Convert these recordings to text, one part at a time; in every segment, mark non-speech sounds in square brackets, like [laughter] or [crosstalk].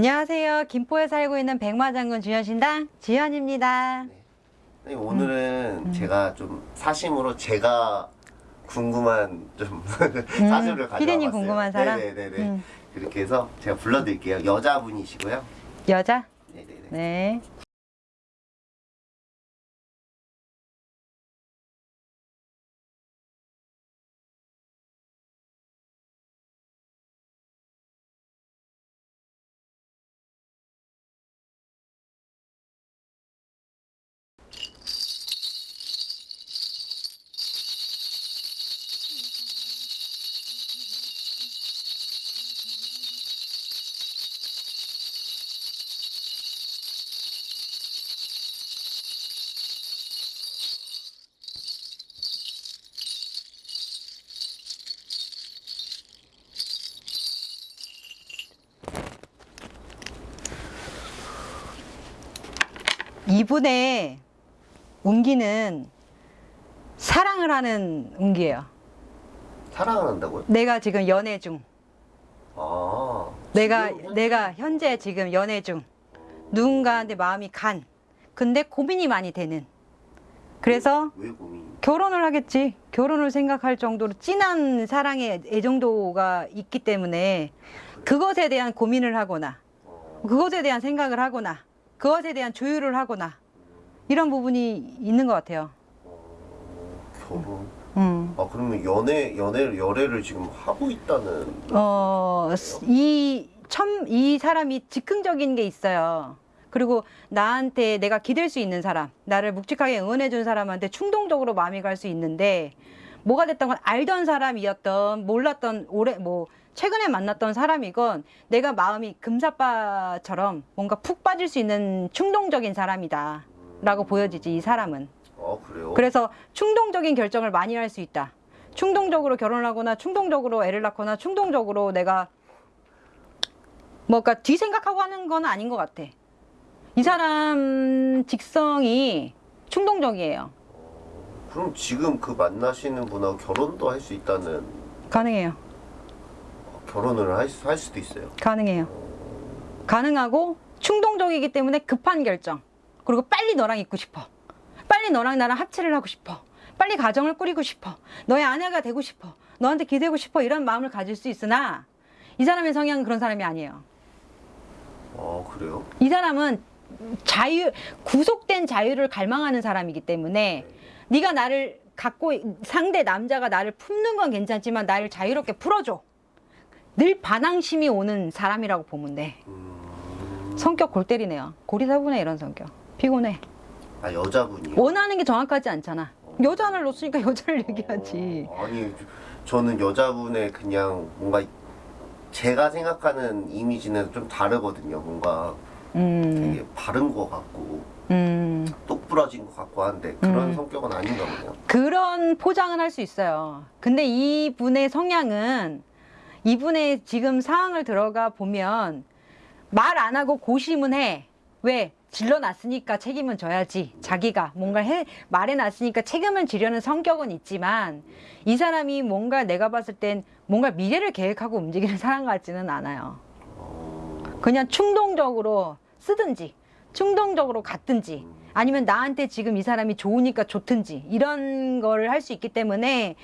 안녕하세요. 김포에 살고 있는 백마장군 주현신당 지현입니다. 네, 오늘은 음. 제가 좀 사심으로 제가 궁금한 좀 [laughs] 사실을 가져와 피디님 봤어요. 궁금한 사람? 네네네. 음. 그렇게 해서 제가 불러드릴게요. 여자분이시고요. 여자? 네네네. 네. 이분의 운기는 사랑을 하는 운기예요. 사랑을 한다고요? 내가 지금 연애 중. 아. 내가 지금 내가 현재 지금 연애 중. 누군가한테 마음이 간. 근데 고민이 많이 되는. 그래서 왜 고민? 결혼을 하겠지. 결혼을 생각할 정도로 진한 사랑의 애정도가 있기 때문에 그것에 대한 고민을 하거나 어, 그것에 대한 생각을 하거나 그것에 대한 조율을 하거나 이런 부분이 있는 것 같아요. 어, 결혼. 음. 아 그러면 연애 연애를 열애를 지금 하고 있다는. 어, 이, 첨, 이 사람이 즉흥적인 게 있어요. 그리고 나한테 내가 기댈 수 있는 사람, 나를 묵직하게 응원해 준 사람한테 충동적으로 마음이 갈 수 있는데, 뭐가 됐던 건 알던 사람이었던, 몰랐던, 오래, 뭐, 최근에 만났던 사람이건, 내가 마음이 금사빠처럼 뭔가 푹 빠질 수 있는 충동적인 사람이다. 라고 보여지지, 이 사람은. 아 그래요? 그래서 충동적인 결정을 많이 할 수 있다. 충동적으로 결혼을 하거나 충동적으로 애를 낳거나 충동적으로 내가 뭐가 뒤 생각하고 하는 건 아닌 것 같아. 이 사람 직성이 충동적이에요. 그럼 지금 그 만나시는 분하고 결혼도 할 수 있다는 가능해요. 결혼을 할, 수- 할 수도 있어요. 가능해요. 가능하고 충동적이기 때문에 급한 결정. 그리고 빨리 너랑 있고 싶어. 빨리 너랑 나랑 합체를 하고 싶어. 빨리 가정을 꾸리고 싶어. 너의 아내가 되고 싶어. 너한테 기대고 싶어. 이런 마음을 가질 수 있으나 이 사람의 성향은 그런 사람이 아니에요. 아 그래요? 이 사람은 자유 구속된 자유를 갈망하는 사람이기 때문에 네가 나를 갖고 상대 남자가 나를 품는 건 괜찮지만 나를 자유롭게 풀어줘. 늘 반항심이 오는 사람이라고 보면 돼. 음... 성격 골 때리네요. 고리사분해 이런 성격. 피곤해. 아 여자분이요? 원하는 게 정확하지 않잖아. 여자를 놓으니까 [laughs] 여자를 얘기하지. 어, 아니 저는 여자분의 그냥 뭔가 제가 생각하는 이미지는 좀 다르거든요. 뭔가 음, 되게 바른 것 같고 음. 똑부러진 것 같고 한데 그런 음. 성격은 아닌가 보네요. 그런 포장은 할 수 있어요. 근데 이분의 성향은 이분의 지금 상황을 들어가 보면 말 안 하고 고심은 해. 왜? 질러놨으니까 책임은 져야지. 자기가 뭔가 해, 말해놨으니까 책임을 지려는 성격은 있지만 이 사람이 뭔가 내가 봤을 땐 뭔가 미래를 계획하고 움직이는 [laughs] 사람 같지는 않아요. 어, 그냥 충동적으로 쓰든지 충동적으로 갔든지 아니면 나한테 지금 이 사람이 좋으니까 좋든지 이런 거를 할 수 있기 때문에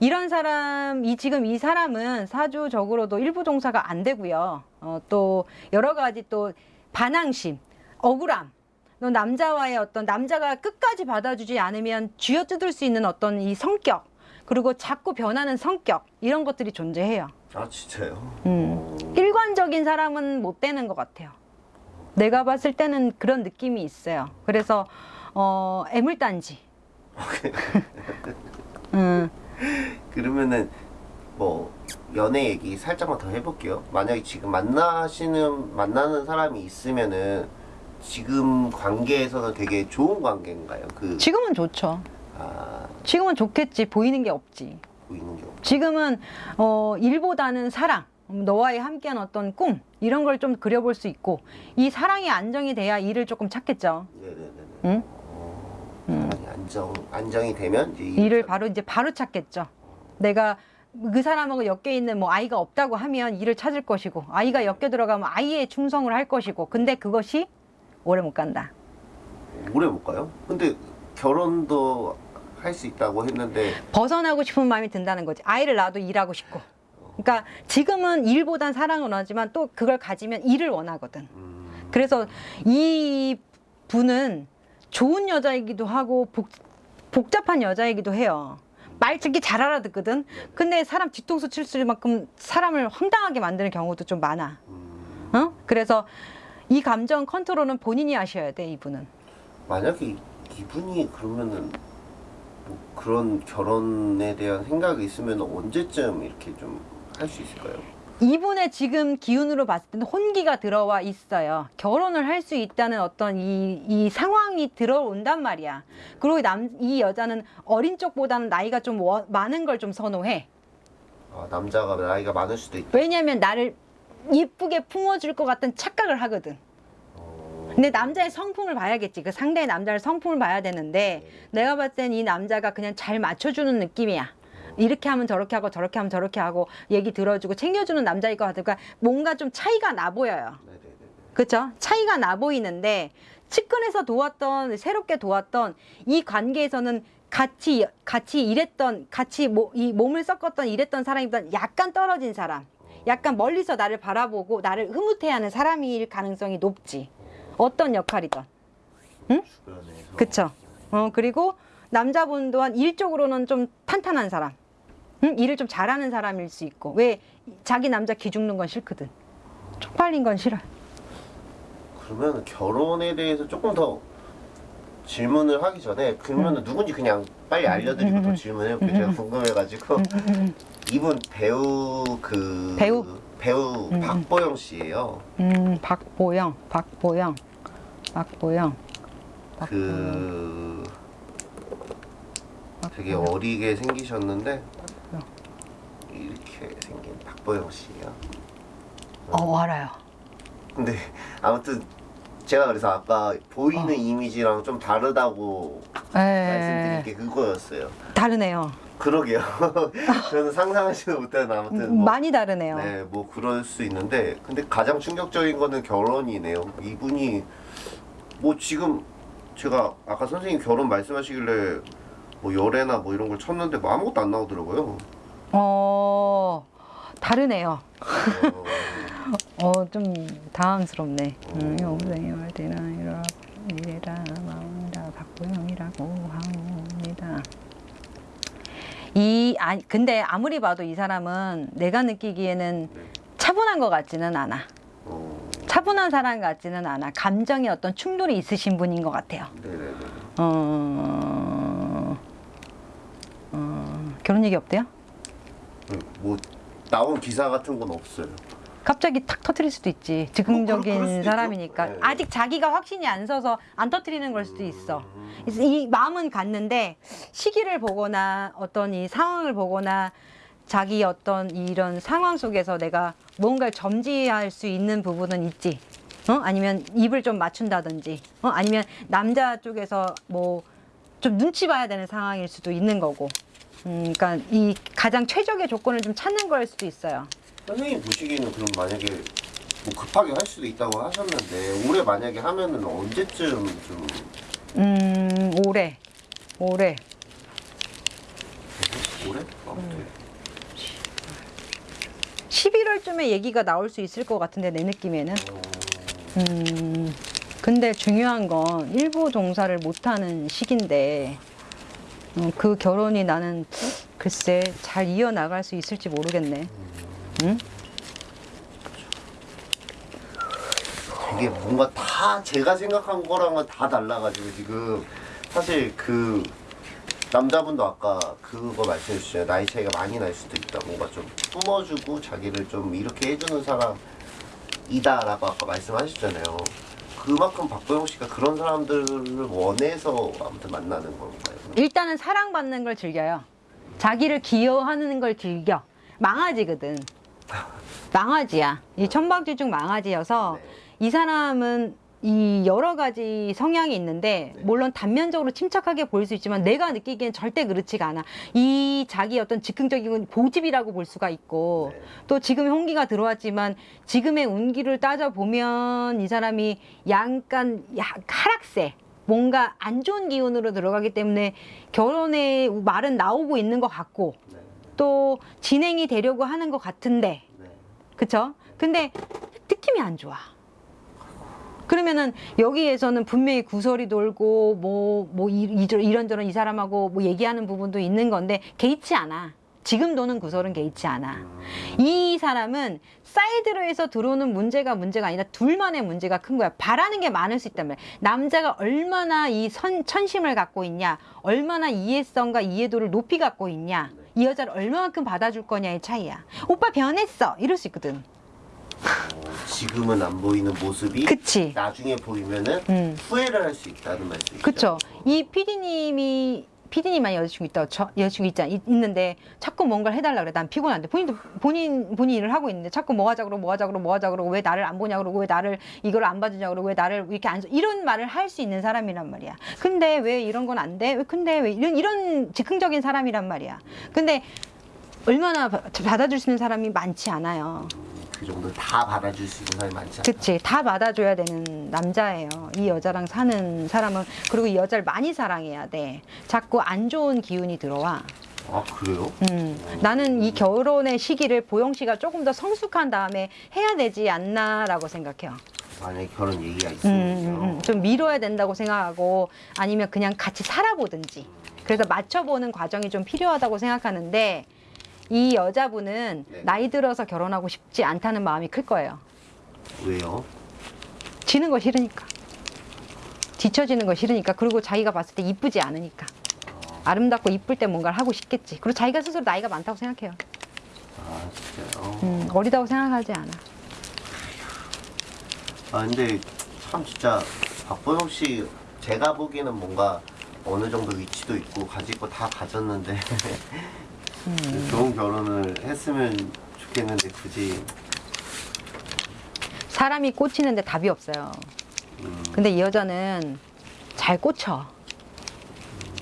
이런 사람 이 지금 이 사람은 사주적으로도 일부 종사가 안 되고요 어, 또 여러 가지 또 반항심 억울함 또 남자와의 어떤 남자가 끝까지 받아주지 않으면 쥐어뜯을 수 있는 어떤 이 성격 그리고 자꾸 변하는 성격 이런 것들이 존재해요 아 진짜요? 음. 어, 일관적인 사람은 못 되는 것 같아요. 내가 봤을 때는 그런 느낌이 있어요. 그래서 어 애물단지. 음, 그러면은 뭐 연애 얘기 살짝만 더 해볼게요. 만약에 지금 만나시는 만나는 사람이 있으면은 지금 관계에서는 되게 좋은 관계인가요? 그 지금은 좋죠. 아, 지금은 좋겠지. 보이는 게 없지. 보이는 게 없. 지금은 어 일보다는 사랑. 너와의 함께한 어떤 꿈 이런 걸 좀 그려볼 수 있고 이 사랑이 안정이 돼야 일을 조금 찾겠죠. 네네네. 응? 어, 사랑이 안정 안정이 되면 일을 바로 이제 바로 찾겠죠. 내가 그 사람하고 엮여 있는 뭐 아이가 없다고 하면 일을 찾을 것이고 아이가 엮여 들어가면 아이에 충성을 할 것이고 근데 그것이 오래 못 간다. 오래 못 가요? 근데 결혼도 할 수 있다고 했는데 벗어나고 싶은 마음이 든다는 거지. 아이를 낳아도 일하고 싶고. 그러니까 지금은 일보단 사랑을 원하지만 또 그걸 가지면 일을 원하거든. 음, 그래서 이 분은 좋은 여자이기도 하고 복, 복잡한 여자이기도 해요. 말 듣기 잘 알아듣거든. 근데 사람 뒤통수 칠 만큼 사람을 황당하게 만드는 경우도 좀 많아. 음, 어? 그래서 이 감정 컨트롤은 본인이 하셔야 돼, 이분은. 만약에 이- 이분이 그러면은 뭐 그런 결혼에 대한 생각이 있으면 언제쯤 이렇게 좀 할 수 있을까요? 이분의 지금 기운으로 봤을 때는 혼기가 들어와 있어요. 결혼을 할 수 있다는 어떤 이, 이 상황이 들어온단 말이야. 그리고 남, 이 여자는 어린 쪽보다는 나이가 좀 워- 많은 걸 좀 선호해. 아, 남자가 나이가 많을 수도 있다. 왜냐면 나를 이쁘게 품어줄 것 같은 착각을 하거든. 어, 근데 남자의 성품을 봐야겠지. 그 상대의 남자의 성품을 봐야 되는데 내가 봤을 땐 이 남자가 그냥 잘 맞춰주는 느낌이야. 이렇게 하면 저렇게 하고 저렇게 하면 저렇게 하고 얘기 들어주고 챙겨주는 남자일 것 같으니까 뭔가 좀 차이가 나 보여요. 그렇죠? 차이가 나 보이는데 측근에서 도왔던 새롭게 도왔던 이 관계에서는 같이 같이 일했던 같이 모, 이 몸을 섞었던 일했던 사람이보다 약간 떨어진 사람, 약간 멀리서 나를 바라보고 나를 흐뭇해하는 사람일 가능성이 높지. 어떤 역할이든. 주변에서 그쵸? 어 그리고 남자분 또한 일적으로는 좀 탄탄한 사람, 응? 일을 좀 잘하는 사람일 수 있고 왜 자기 남자 기죽는 건 싫거든. 쪽팔린 건 싫어. 그러면 결혼에 대해서 조금 더 질문을 하기 전에 그러면 은 누군지 그냥 빨리 알려드리고 더 질문해볼게요. 제가 궁금해가지고 이분 배우 그 배우? 배우 박보영 씨예요. 음, 박보영, 박보영, 박보영, 박보영. 그 되게 박보영. 어리게 생기셨는데 박보영 씨예요. 어, 알아요. 근데 아무튼 제가 그래서 아까 보이는 어. 이미지랑 좀 다르다고 말씀드린 에, 게 그거였어요. 다르네요. 그러게요. [laughs] [laughs] 저는 상상하지도 못한 아무튼 뭐, 많이 다르네요. 네, 뭐 그럴 수 있는데 근데 가장 충격적인 거는 결혼이네요. 이분이 뭐 지금 제가 아까 선생님 결혼 말씀하시길래 뭐 열애나 뭐 이런 걸 쳤는데 뭐 아무것도 안 나오더라고요. 어, 다르네요. 어, 어, 좀 당황스럽네. 음, 여보세요, 되나 이라 이래라 마음이라 박보영이라고 합니다. 이 아니 근데 아무리 봐도 이 사람은 내가 느끼기에는 네. 차분한 것 같지는 않아. 어, 차분한 사람 같지는 않아. 감정에 어떤 충돌이 있으신 분인 것 같아요. 어, 어, 결혼 얘기 없대요? 음, 뭐 나온 기사 같은 건 없어요. 갑자기 탁 터트릴 수도 있지. 즉흥적인 뭐. 사람이니까. 네. 아직 자기가 확신이 안 서서 안 터트리는 걸 수도 있어. 음, 이 마음은 갔는데 시기를 보거나 어떤 이 상황을 보거나 자기 어떤 이런 상황 속에서 내가 뭔가를 점지할 수 있는 부분은 있지. 어? 아니면 입을 좀 맞춘다든지. 어? 아니면 남자 쪽에서 뭐 좀 눈치 봐야 되는 상황일 수도 있는 거고. 음, 그러니까 이 가장 최적의 조건을 좀 찾는 거일 수도 있어요. 선생님 보시기에는 그럼 만약에 뭐 급하게 할 수도 있다고 하셨는데 올해 만약에 하면은 언제쯤 좀 음, 올해. 올해. 올해? 아무튼 11월쯤에 얘기가 나올 수 있을 것 같은데 내 느낌에는. 어, 음, 근데 중요한 건 일부 종사를 못하는 시기인데 음, 그 결혼이 나는 글쎄 잘 이어나갈 수 있을지 모르겠네. 응? 되게 뭔가 다 제가 생각한 거랑은 다 달라가지고 지금 사실 그 남자분도 아까 그거 말씀해 주셨잖아요 나이 차이가 많이 날 수도 있다 뭔가 좀 품어주고 자기를 좀 이렇게 해주는 사람이다라고 아까 말씀하셨잖아요 그만큼 박보영 씨가 그런 사람들을 원해서 아무튼 만나는 건가요? 일단은 사랑받는 걸 즐겨요. 자기를 기여하는 걸 즐겨. 망아지거든. [laughs] 망아지야. 이 천방지 중 망아지여서 네. 이 사람은 이 여러 가지 성향이 있는데 네. 물론 단면적으로 침착하게 보일 수 있지만 내가 느끼기엔 절대 그렇지가 않아. 이 자기 어떤 즉흥적인 고집이라고 볼 수가 있고 네. 또 지금의 홍기가 들어왔지만 지금의 운기를 따져 보면 이 사람이 약간 야- 하락세 뭔가 안 좋은 기운으로 들어가기 때문에 결혼의 말은 나오고 있는 것 같고 네. 또 진행이 되려고 하는 것 같은데 네. 그쵸? 근데 느낌이 안 좋아. 그러면은 여기에서는 분명히 구설이 돌고 뭐, 뭐 이- 이저- 이런저런 이 사람하고 뭐 얘기하는 부분도 있는 건데 개의치 않아. 지금 도는 구설은 개의치 않아. 음, 이 사람은 사이드로 해서 들어오는 문제가 문제가 아니라 둘만의 문제가 큰 거야. 바라는 게 많을 수 있단 말이야. 남자가 얼마나 이 선, 천심을 갖고 있냐, 얼마나 이해성과 이해도를 높이 갖고 있냐, 이 여자를 얼마만큼 받아줄 거냐의 차이야. 오빠 변했어. 이럴 수 있거든. 어, 지금은 안 보이는 모습이 그치. 나중에 보이면은 음. 후회를 할 수 있다는 말씀이시죠? 그쵸. 이 피디님이 피디님만 여자친구 있다, 저 여자친구 있잖아, 있- 있는데 자꾸 뭔가를 해달라 그래. 난 피곤한데 본인도 본인 본인 일을 하고 있는데 자꾸 뭐 하자 그러고 뭐 하자 그러고 뭐 하자 그러고 왜 나를 안 보냐 그러고 왜 나를 이걸 안 봐주냐 그러고 왜 나를 이렇게 안 써- 이런 말을 할 수 있는 사람이란 말이야. 근데 왜 이런 건 안 돼? 왜 근데 왜 이런 이런 즉흥적인 사람이란 말이야. 근데 얼마나 바- 받아줄 수 있는 사람이 많지 않아요. 그 정도 다 받아줄 수 있는 사람이 많지 않아. 그치 다 받아줘야 되는 남자예요 이 여자랑 사는 사람은 그리고 이 여자를 많이 사랑해야 돼 자꾸 안 좋은 기운이 들어와 아 그래요? 음, 나는 이 결혼의 시기를 보영 씨가 조금 더 성숙한 다음에 해야 되지 않나라고 생각해요 만약에 결혼 얘기가 음. 음, 음. 좀 미뤄야 된다고 생각하고 아니면 그냥 같이 살아보든지 그래서 맞춰보는 과정이 좀 필요하다고 생각하는데 이 여자분은 네. 나이 들어서 결혼하고 싶지 않다는 마음이 클 거예요. 왜요? 지는 거 싫으니까. 뒤처지는 거 싫으니까. 그리고 자기가 봤을 때 이쁘지 않으니까. 아름답고 이쁠 때 뭔가를 하고 싶겠지. 그리고 자기가 스스로 나이가 많다고 생각해요. 아 진짜요? 음, 어리다고 생각하지 않아. 아 근데 참 진짜 박보영 씨 제가 보기에는 뭔가 어느 정도 위치도 있고 거다 가졌는데 [laughs] 음. 좋은 결혼을 했으면 좋겠는데 굳이. 사람이 꽂히는데 답이 없어요. 음, 근데 이 여자는 잘 꽂혀.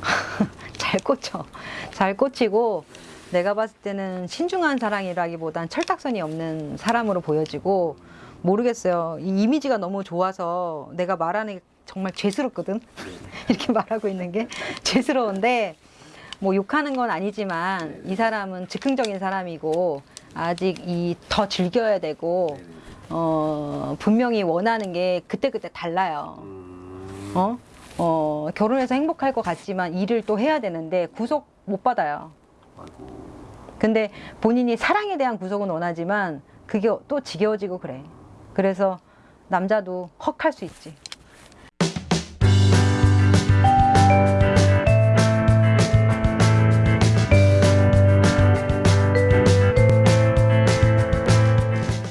[laughs] 잘 꽂혀. 잘 꽂히고 내가 봤을 때는 신중한 사랑이라기보단 철딱선이 없는 사람으로 보여지고 모르겠어요. 이 이미지가 너무 좋아서 내가 말하는 게 정말 죄스럽거든? [laughs] 이렇게 말하고 있는 게 죄스러운데 뭐 욕하는 건 아니지만 이 사람은 즉흥적인 사람이고 아직 이 더 즐겨야 되고 어 분명히 원하는 게 그때그때 달라요. 음, 어? 어 결혼해서 행복할 것 같지만 일을 또 해야 되는데 구속 못 받아요. 근데 본인이 사랑에 대한 구속은 원하지만 그게 또 지겨워지고 그래. 그래서 남자도 헉할 수 있지.